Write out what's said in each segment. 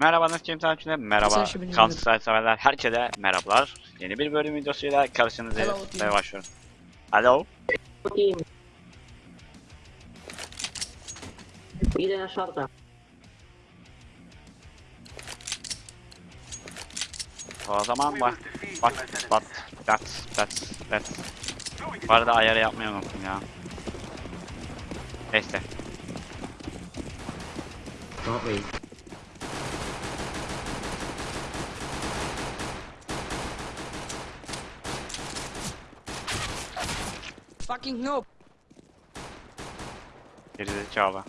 Merhaba nasıl kim takipçiler? Merhaba Counter severler. Herkese merhabalar. Yeni bir bölüm videosuyla karşınızdayız Hello, ve başlıyorum. Alo. Idę na shorta. O zaman bak bak bak that's that's that's. Bu arada ayarı yapmayı unuttum ya. Neyse. Don't wait. Fucking noob. Gerizekalı.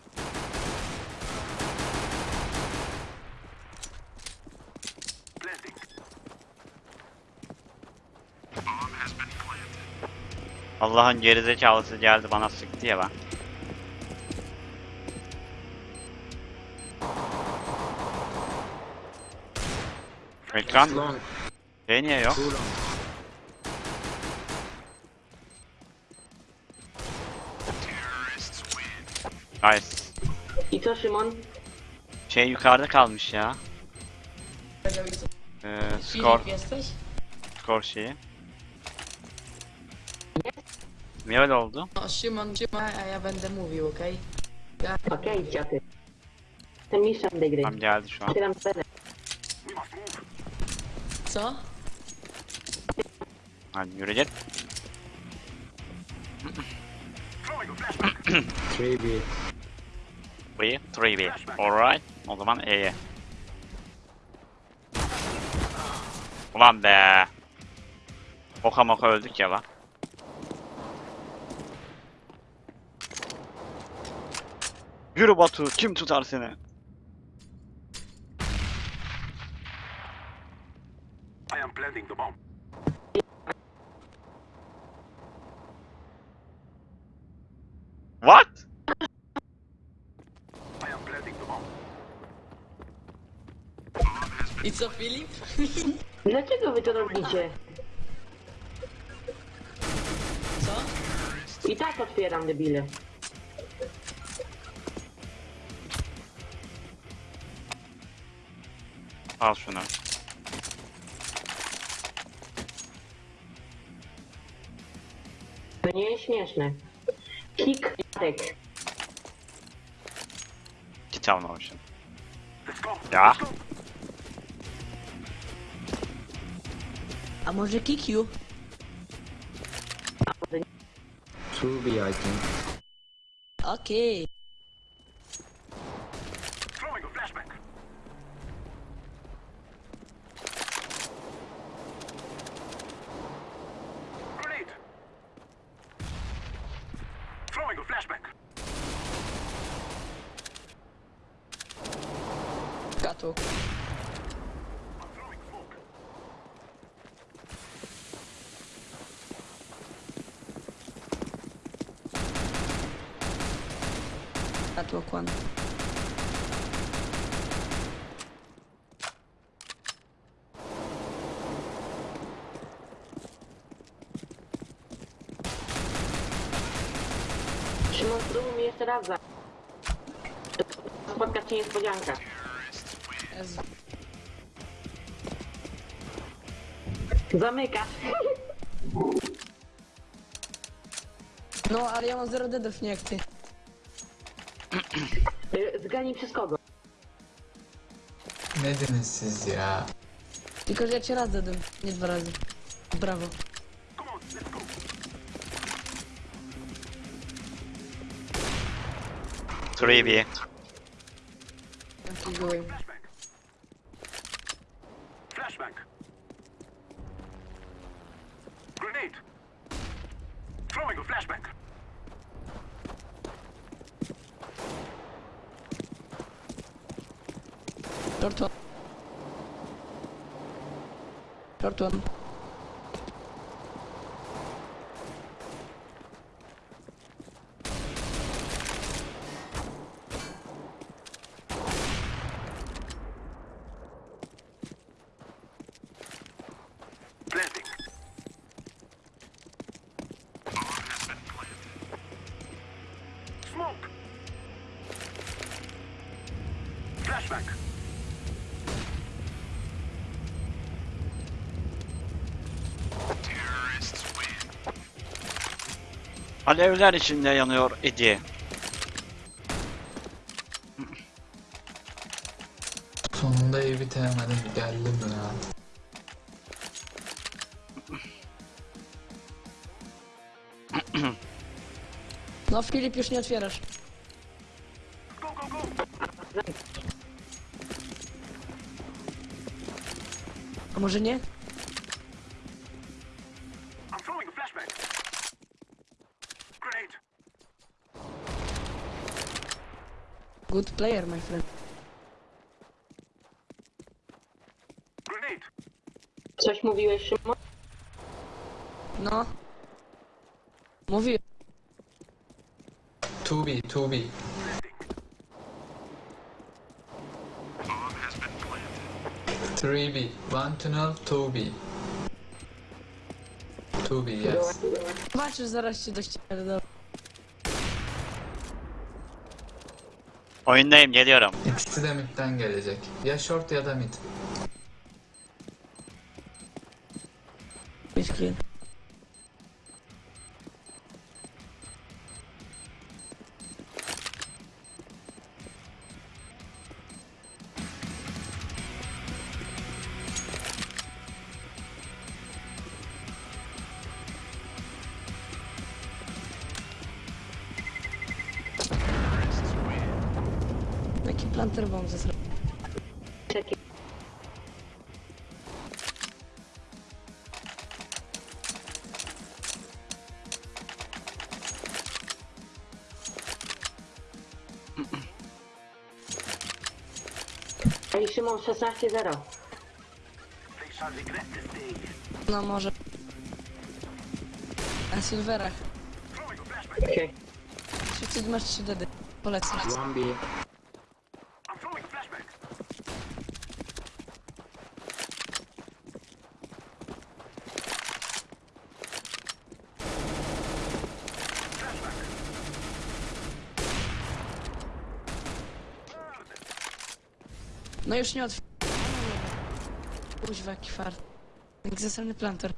Allah'ın gerizekalısı geldi bana sıktı ya ben. Ekran şey niye yok? Nice. I co, Szymon? Şey yukarıda kalmış ya. Ee, skor, skor şeyi. Niye öyle oldu? Szymon, Szymon, a ja będę mówił, okej? Okej, dziady. Jestem mistrzem tej gry. Tam geldi şu an. Otwieram scenę. Co? Hadi yürü git. 3B. 3, 3B. Alright. O zaman E'ye. Ulan be. Oka moka öldük ya lan. Yürü Batu. Kim tutar seni? I am planting the bomb. I co Filip? Dlaczego wy to robicie? Co? I tak otwieram debile. Patrzę na. To nie jest śmieszne. Kik, tek. Ciao na 8. I'm gonna kick you. Truly, I think. Okay. Jeszcze raz za. Spotkać cię niespodzianka. Jezu. Zamykasz. No, ale ja mam 0 deadów, nie jak ty. Y, Zganij przez kogo? Nedensiz ya. Tylko, że ja cię raz dedem, nie dwa razy. Brawo. 3 B. Keep Grenade. Throwing a flashback. Third one. attack. Alevler içinde yanıyor idi. Sonunda evi temedim geldim ya. No Filip już nie. może nie? Good player, my friend. Coś mówiłeś, Szymon? No. Mówiłem. Tubi, tubi. 3B. One tunnel, 2B. 2B, yes. Бачу, зараз ще дощ передав. Oyundayım geliyorum. İkisi de midden gelecek. Ya short ya da mid. Hiç Ej, Szymon, 16-0. They shall regret this day. No może. Na silverach. Okej. Wszyscy masz 3 dedy. Polecam. 1B. No już nie otwieram. Kuźwa, jaki fart. Jak zasrany planter.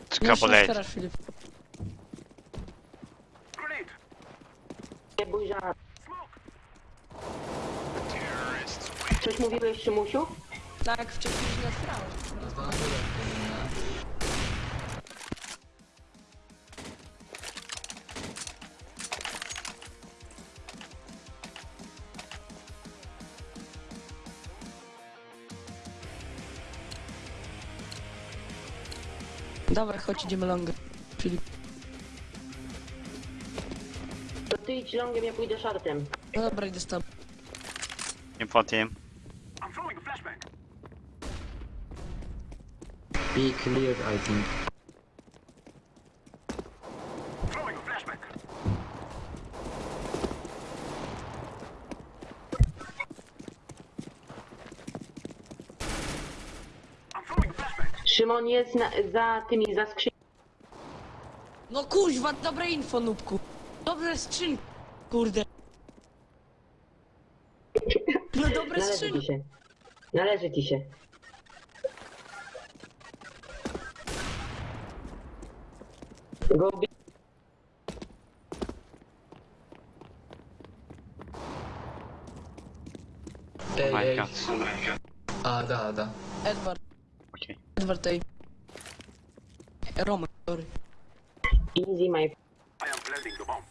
No już nie Skapolej. otwierasz, Filip. Nie bój. Smoke. Coś mówiłeś, Szymusiu? Tak, wcześniej już nie otwierałeś. Dawaj, chodź, idziemy longę. Filip. To ty idź longiem, ja pójdę shortem. No dobra, idę z tobą. Info team. I'm throwing a flashbang. B cleared, I think. Throwing a flashbang. I'm throwing a flashbang. Szymon jest na, za tymi, za skrzynią. No kuźwa, dobre info, nubku. Dobre skrzynki. Kurde. No dobre Należy ci skrzynki. się. Należy ci się. Go B. Ey Oh my ey. god. A'da A'da. Edward. Edward tej. Roman, sorry. Easy, my I am planting the bomb.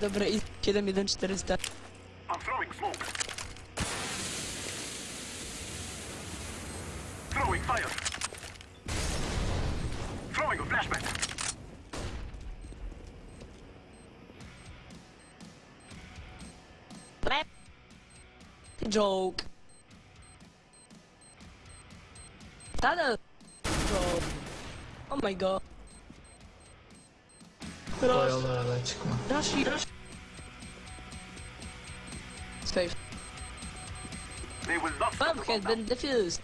Dobre i 71400. I'm throwing smoke. Throwing fire. Joke. Tunnel. Joke. Oh my god. Rush. Boyalarla çıkma. Rush, rush. Safe. They will not stop Bomb has been defused.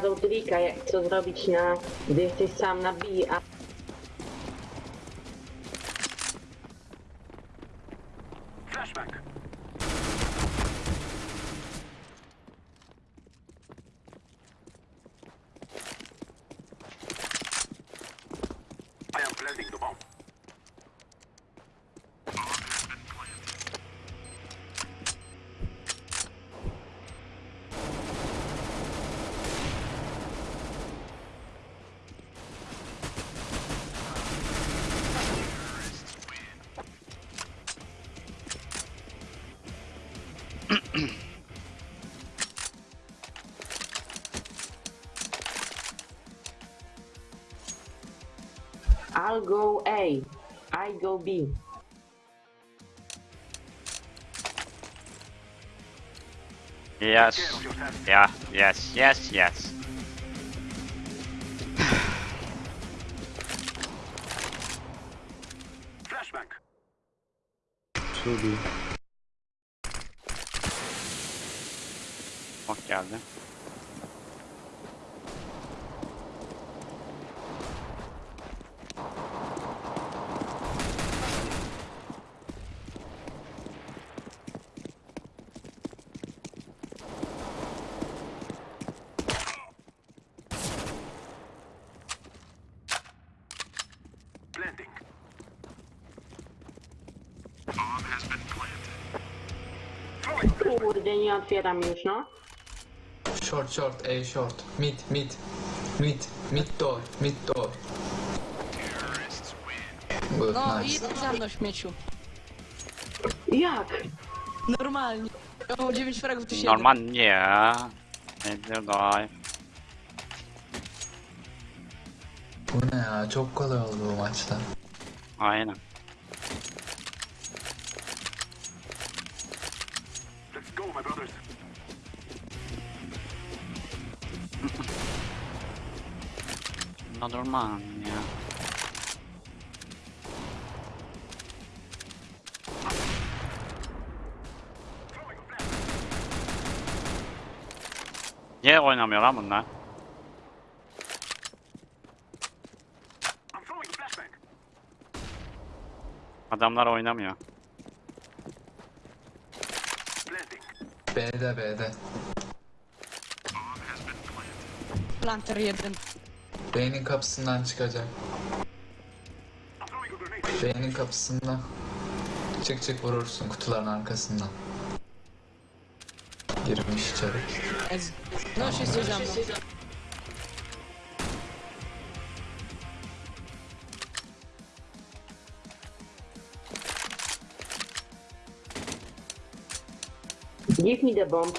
Pokazał trika, jak co zrobić na... Gdy jesteś sam na a... Flashback. I'll go A. I go B. Yes. Care of yourself. Yeah, yes, yes, yes. Flashback. 2B. Bak Kurde, nie otwieram już, no. Short, short, A short. Mid, mid. Mid, mid door, mid door. Good, No i nice. za mną śmieciu. Jak? Normalnie. Ja mam 9 fragów, ty 7. Normalnie. Bu ne ya? Çok kolay oldu bu maçta. Aynen. Ma dormagna. Niye oynamıyor lan bunlar? Adamlar oynamıyor. B'de B'de. Planter yedim. Beynin kapısından çıkacak. Beynin kapısından. Çık çık vurursun kutuların arkasından. Girmiş içeri. No she's just Give me the bomb.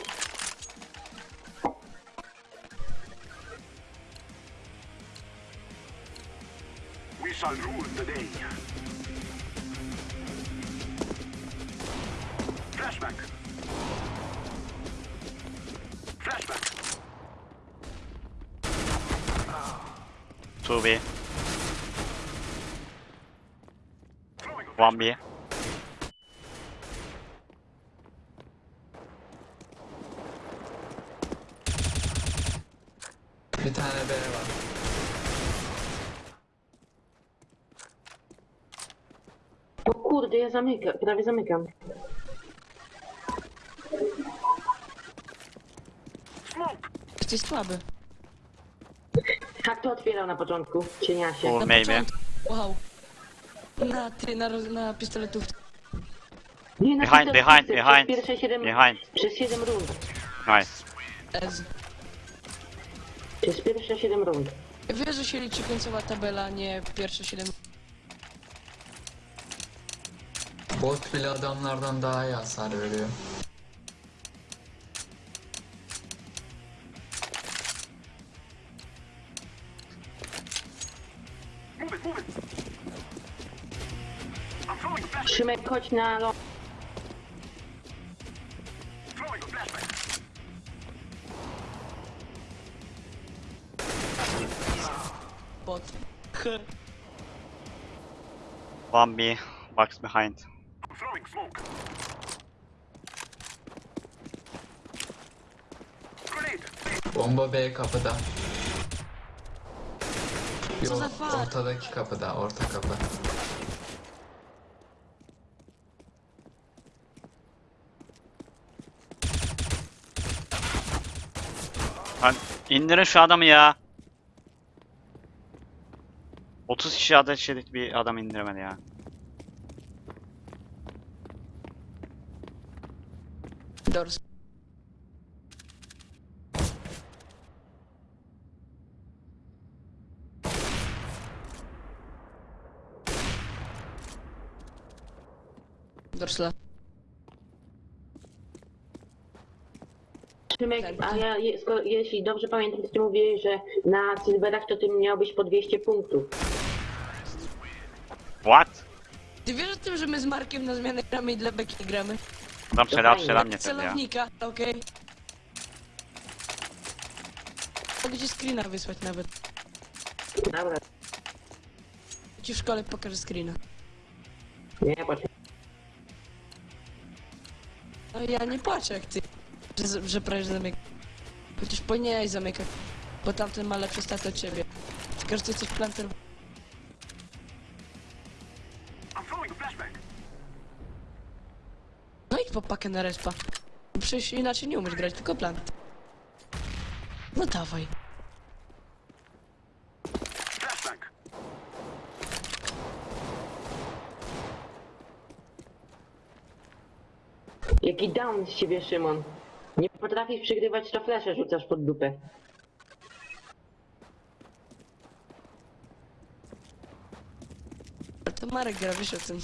A 1B. Bir tane B var. O kurde, ja zamykam, prawie zamykam. Jesteś słaby. Jak to otwierał na początku? Cieniasie. Full Na maybe. początku. Wow. Na ty, na, roz- na pistoletów. Nie, na Behind, behind, przez behind. Pierwsze 7, Behind. Przez 7 rund. Nice. Ez. Przez pierwsze 7 rund. Wiesz, że się liczy końcowa tabela, nie pierwsze 7. Bot bile adamlardan daha iyi hasar veriyor. Musimy koć na ląd. Bot. One box behind. Bomba B kapıda. Yok, ortadaki kapıda, orta kapı. Lan indirin şu adamı ya. 30 kişi ateş edik bir adam indiremedi ya. Doğrusu. Dorsla. Szymek, a ja, je- skoro, jeśli dobrze pamiętam, to ty mówiłeś, że na Silverach to ty miałbyś po 200 punktów. What? Ty wiesz o tym, że my z Markiem na zmianę gramy i dla beki gramy? Tam strzela, fajnie. strzela mnie wtedy ja. Celownika, okej. Mogę ci screena wysłać nawet. Dobra, Ci w szkole pokażę screena. nie, poczekaj. No ja nie płaczę jak ty, że, że prawie zamyka. Chociaż powinieneś zamykać, bo tamten ma lepsze staty od ciebie. Tylko, że ty planter. No idź po pakę na respa. Przecież inaczej nie umiesz grać, tylko plant. No dawaj. Jaki down z ciebie, Szymon. Nie potrafisz przygrywać, to flesze rzucasz pod dupę. Ale to Marek gra, wiesz o tym.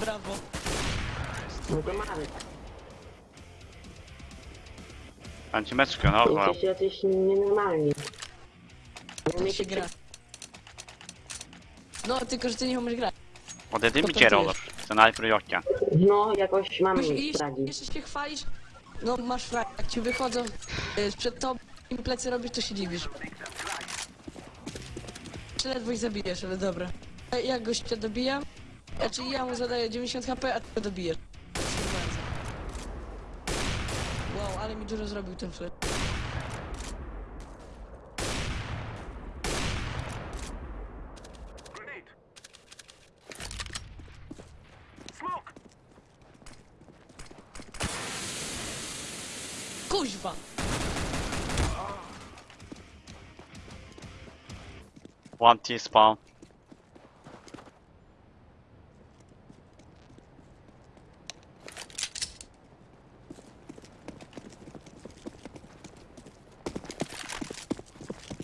Brawo. No to mamy. Antimeczkę, no wow. Jesteście jacyś nienormalni. Nie Tak się gra. No, tylko, że ty nie umiesz grać. Är det Kontentujesz. mycket roller. Jocka. No, jakoś mamy Musisz iść, jeszcze się chwalisz. No, masz frak, jak ci wychodzą y, przed tobą im plecy robisz, to się dziwisz. Czy ledwo ich zabijesz, ale dobra. A Ja gościa dobijam, znaczy ja mu zadaję 90 HP, a ty go dobijesz. Wow, ale mi dużo zrobił ten flash. One T-spawn.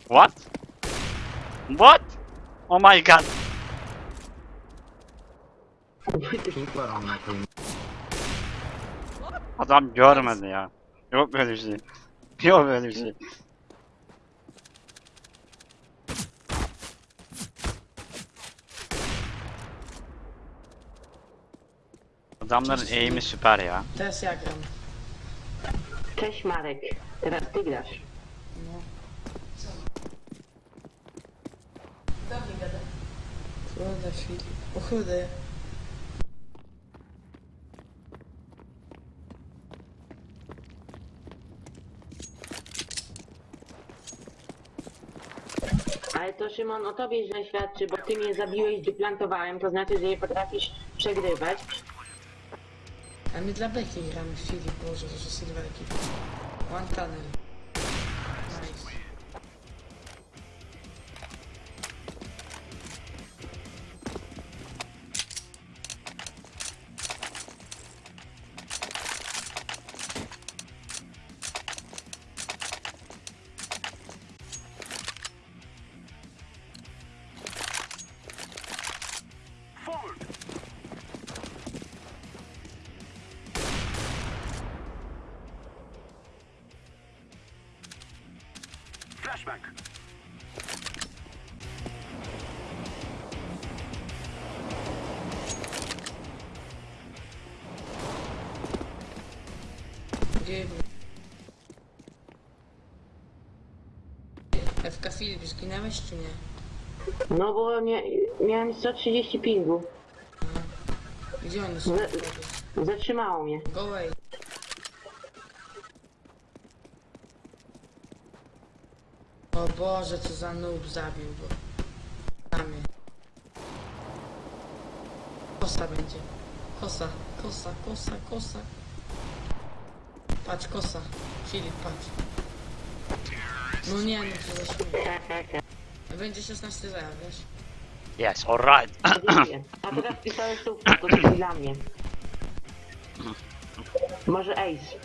What? What? Oh my god. Super amına koyayım. Adam görmedi ya. Yok böyle bir şey. Yok böyle bir şey. Adamların eğimi süper ya. Teraz ja gram. Cześć Marek, teraz ty grasz. Kurde, Filip. O chudy. Ale to Szymon o tobie źle świadczy, bo ty mnie zabiłeś, gdy plantowałem, to znaczy, że nie potrafisz przegrywać. Emid Labek игра в эфире, боже, даже Сильвер Кип. Вантанель. FK Filip, zginęłeś czy nie? No bo nie, miałem 130 pingu. Gdzie one są? Ze- Zatrzymało mnie. Go away. O Boże, co za noob zabił go. Na mnie. Kosa będzie. Kosa, kosa, kosa, kosa. Patrz, kosa. Filip, patrz. No nie, no co za śmiech. Będzie 16 0, wiesz? Yes, alright. A teraz pisałeś słówko, to jest dla mnie. Może Ace.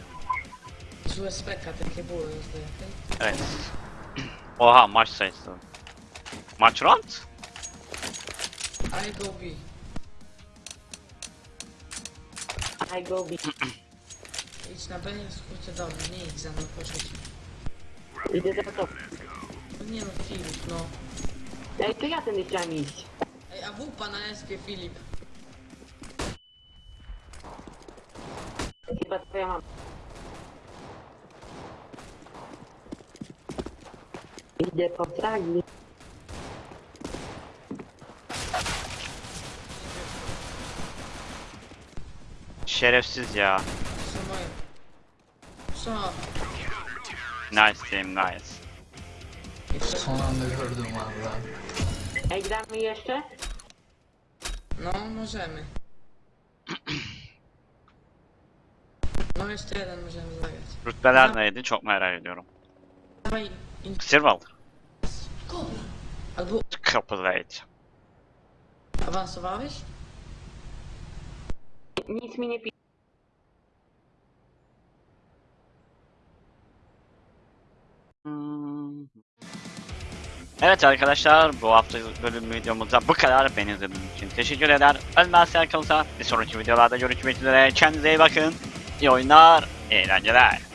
Złe speka, takie były zdaje, okej? Evet. Oha maç sayısı. Maç round? I go B. I go be. Idź na B, do mnie, nie idź za mną, proszę cię. Idę za to. No nie no, Filip, no. Ej, to ja tędy chciałem iść. Ej, a wupa na SP, Filip. Chyba twoja mama. Idę po fragi. Şerefsiz ya. Co? Nice team, nice. Son anda gördüm valla. Ej, gramy jeszcze? No, możemy. No jeszcze jeden możemy zagrać. Rütbeler neydi çok merak ediyorum. Dawaj, in... Silver. Kobra. Albo Couple rate. awansowałeś? Nic mi nie pi... Evet arkadaşlar bu hafta bölüm videomuzda bu kadar. Beni izlediğiniz için teşekkür eder. Ölmezsen kalırsa bir sonraki videolarda görüşmek üzere. Kendinize iyi bakın. İyi oyunlar, eğlenceler.